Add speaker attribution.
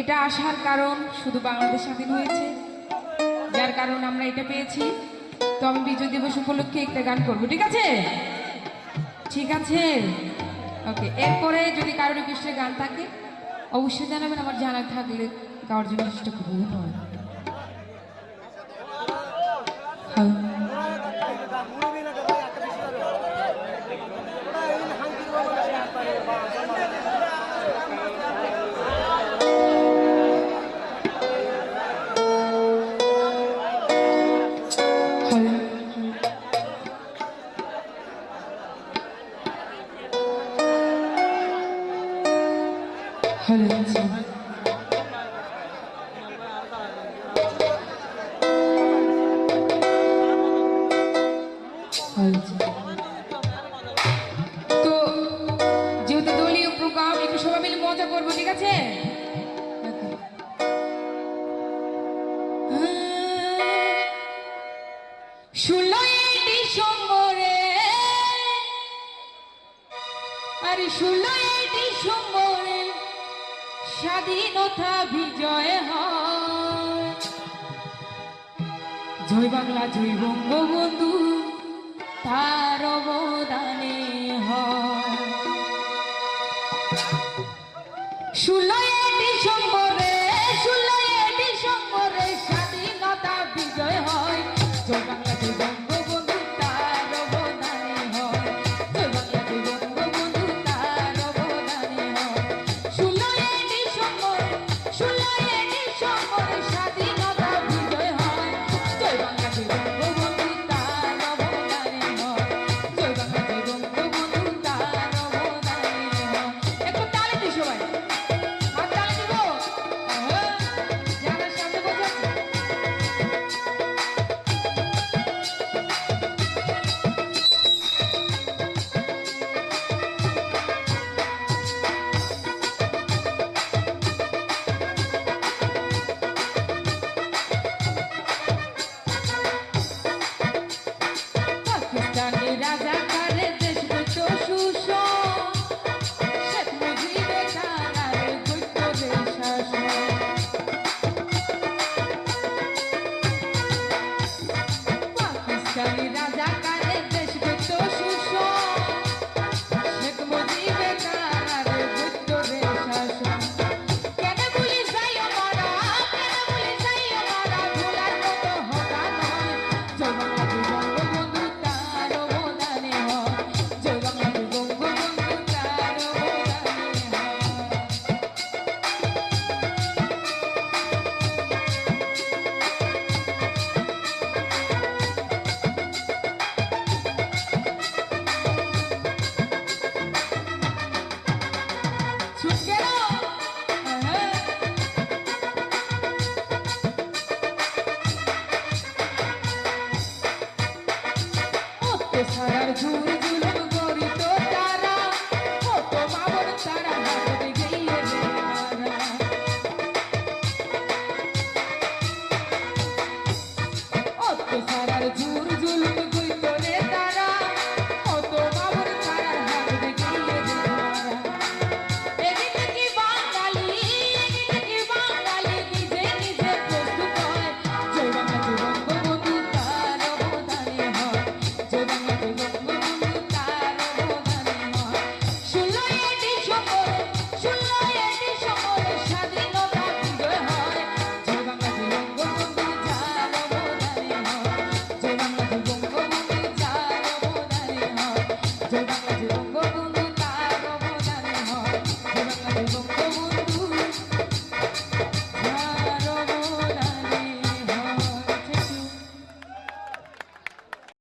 Speaker 1: এটা আসার কারণ শুধু বাংলাদেশ স্বাধীন হয়েছে। যার কারণ আমরা এটা পেয়েছি। তো আমি বিজয় দিবস উপলক্ষে একটা গান করব, ঠিক আছে? ঠিক আছে? ওকে, এরপরে যদি কারও রিকোয়েস্টের গান থাকে, অবশ্যই জানাবেন, আমার জানা থাকলে গাওয়ার জন্য চেষ্টা করব, ধন্যবাদ। হ্যালো তো যেহেতু দলীয় প্রোগ্রাম, একটু সবাই মিলে মজা করব, ঠিক আছে? ষোলোই ডিসেম্বরে, আরে ষোলোই স্বাধীনতা বিজয় হয়। জয় বাংলা জয় বঙ্গবন্ধু তার অবদানে হয়। ষোলোই ডিসেম্বরে ষোলোই সারার ঝুড়ি